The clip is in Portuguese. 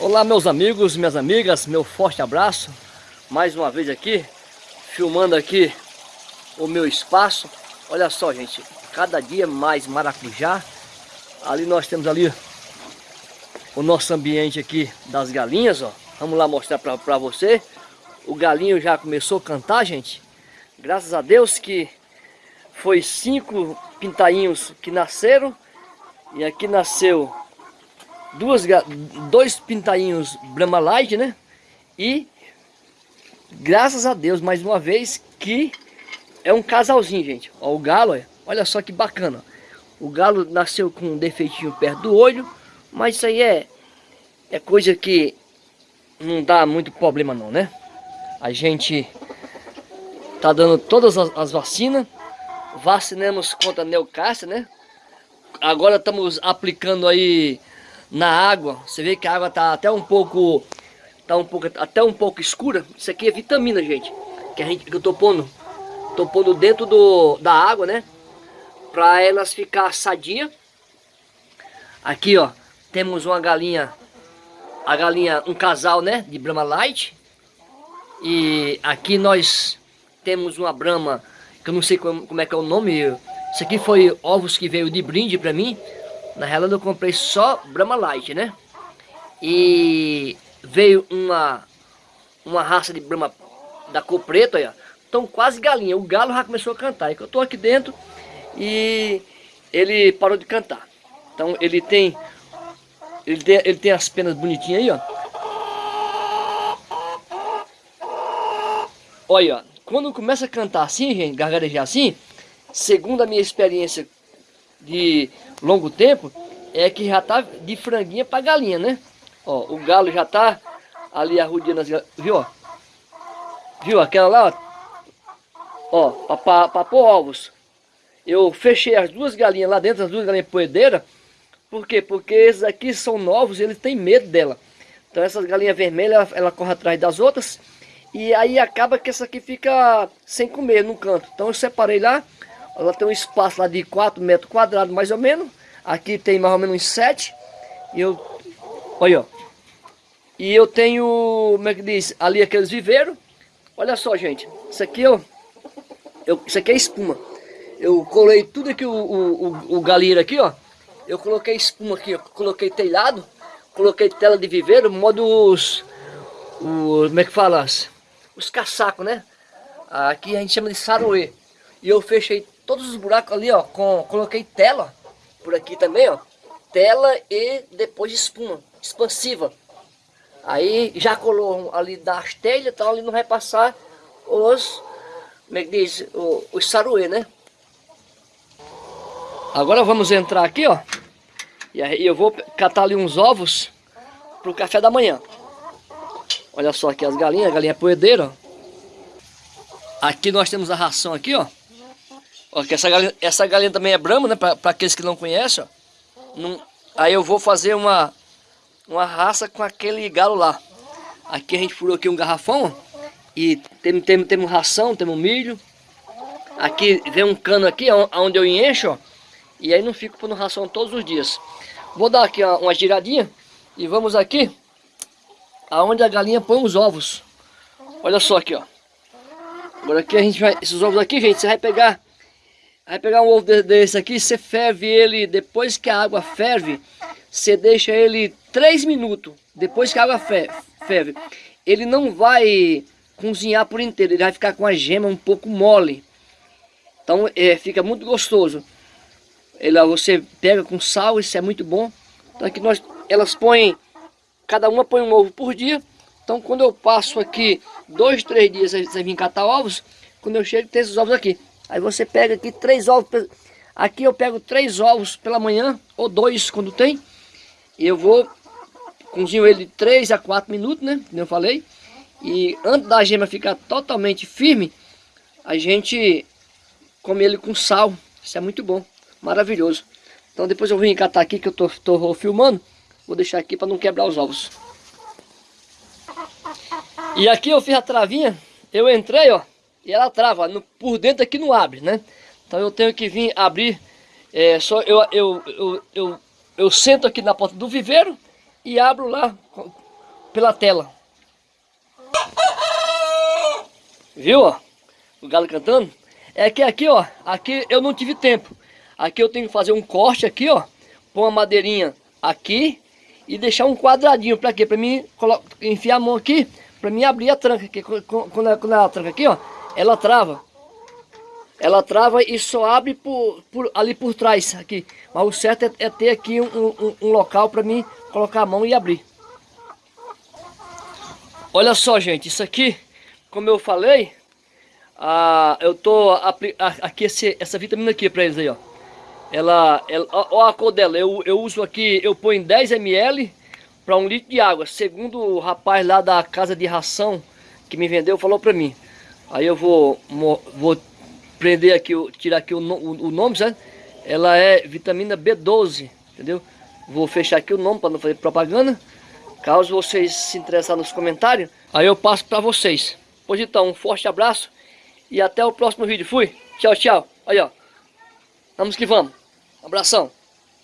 Olá meus amigos, minhas amigas, meu forte abraço. Mais uma vez aqui, filmando aqui o meu espaço. Olha só gente, cada dia mais maracujá. Ali nós temos ali o nosso ambiente aqui das galinhas, ó. Vamos lá mostrar pra, você. O galinho já começou a cantar, gente. Graças a Deus que foi cinco pintainhos que nasceram. E aqui nasceu duas, dois pintainhos Brahma Light, né? E graças a Deus, mais uma vez, que é um casalzinho, gente. Ó, o galo, olha só que bacana. O galo nasceu com um defeitinho perto do olho, mas isso aí é, é coisa que não dá muito problema não, né? A gente tá dando todas as, as vacinas, vacinamos contra a né? Agora estamos aplicando aí na água. Você vê que a água tá até um pouco tá um pouco até um pouco escura. Isso aqui é vitamina, gente. Que a gente que eu tô pondo tô pondo dentro do da água, né? Para elas ficar sadia. Aqui, ó, temos uma galinha a galinha um casal, né, de Brahma Light. E aqui nós temos uma Brahma que eu não sei como, como é que é o nome. Isso aqui foi ovos que veio de brinde para mim. Na realidade eu comprei só Brahma Light, né? E veio uma uma raça de Brahma da cor preta, olha. Estão quase galinha. O galo já começou a cantar. É que eu tô aqui dentro e ele parou de cantar. Então ele tem ele tem, ele tem as penas bonitinhas aí, ó. Olha, quando começa a cantar assim, gente, gargarejar assim, segundo a minha experiência de longo tempo, é que já tá de franguinha para galinha, né? Ó, o galo já tá ali arrudiando as galinhas, viu? Viu aquela lá, ó, para pôr ovos. Eu fechei as duas galinhas lá dentro, as duas galinhas poedeiras. Por quê? Porque esses aqui são novos eles têm medo dela. Então essas galinhas vermelhas, ela, ela corre atrás das outras. E aí acaba que essa aqui fica sem comer no canto. Então eu separei lá. Ela tem um espaço lá de 4 metros quadrados mais ou menos. Aqui tem mais ou menos uns 7. E eu... Olha, ó. E eu tenho, como é que diz, ali aqueles viveiros. Olha só, gente. Isso aqui, ó. Eu, isso aqui é espuma. Eu colei tudo aqui, o, o, o, galinheiro aqui, ó. Eu coloquei espuma aqui, ó. Coloquei telhado. Coloquei tela de viveiro, modo os... os como é que fala? Os caçacos, né? Aqui a gente chama de saroê. E eu fechei todos os buracos ali, ó, com, coloquei tela por aqui também, ó. Tela e depois espuma, expansiva. Aí já colou ali das telhas, então ali não vai passar os, como é que diz, os, os saruê, né? Agora vamos entrar aqui, ó. E aí eu vou catar ali uns ovos pro café da manhã. Olha só aqui as galinhas, galinha poedeira. Aqui nós temos a ração aqui, ó. Ó, essa galinha, essa galinha também é brama, né? Para aqueles que não conhecem, ó. Aí eu vou fazer uma, uma raça com aquele galo lá. Aqui a gente furou aqui um garrafão, ó. E temos tem, tem ração, temos milho. Aqui vem um cano aqui, onde eu encho, ó. E aí não fico pondo ração todos os dias. Vou dar aqui uma, uma giradinha. E vamos aqui, aonde a galinha põe os ovos. Olha só aqui, ó. Agora aqui a gente vai, esses ovos aqui, gente, você vai pegar Vai pegar um ovo desse aqui, você ferve ele, depois que a água ferve, você deixa ele 3 minutos, depois que a água ferve. Ele não vai cozinhar por inteiro, ele vai ficar com a gema um pouco mole. Então é, fica muito gostoso. Ele, você pega com sal, isso é muito bom. Então aqui nós, elas põem, cada uma põe um ovo por dia. Então quando eu passo aqui dois, três dias, você vem catar ovos, quando eu chego tem esses ovos aqui. Aí você pega aqui três ovos. Aqui eu pego três ovos pela manhã, ou dois quando tem. E eu vou, cozinho ele de 3 a 4 minutos, né? Como eu falei. E antes da gema ficar totalmente firme, a gente come ele com sal. Isso é muito bom, maravilhoso. Então depois eu vou encatar aqui que eu tô, tô filmando. Vou deixar aqui para não quebrar os ovos. E aqui eu fiz a travinha. Eu entrei, ó e ela trava, no, por dentro aqui não abre, né? Então eu tenho que vir abrir, é, só eu, eu, eu, eu, eu sento aqui na porta do viveiro e abro lá, pela tela. Viu, ó? O galo cantando. É que aqui, ó, aqui eu não tive tempo. Aqui eu tenho que fazer um corte aqui, ó. Pôr uma madeirinha aqui e deixar um quadradinho. Pra quê? Pra mim enfiar a mão aqui, pra mim abrir a tranca. Que quando ela, quando ela tranca aqui, ó, ela trava. Ela trava e só abre por, por, ali por trás, aqui. Mas o certo é, é ter aqui um, um, um local pra mim colocar a mão e abrir. Olha só, gente, isso aqui, como eu falei, ah, eu tô aqui esse, essa vitamina aqui para eles aí, ó. Ela, ela ó, a cor dela, eu, eu uso aqui, eu ponho 10 ml para um litro de água, segundo o rapaz lá da casa de ração que me vendeu, falou para mim. Aí eu vou, vou prender aqui, tirar aqui o, o, o nome, sabe? Ela é vitamina B12, entendeu? Vou fechar aqui o nome para não fazer propaganda. Caso vocês se interessarem nos comentários, aí eu passo para vocês. Pois então, um forte abraço e até o próximo vídeo. Fui. Tchau, tchau. Aí, ó. Vamos que vamos. Abração.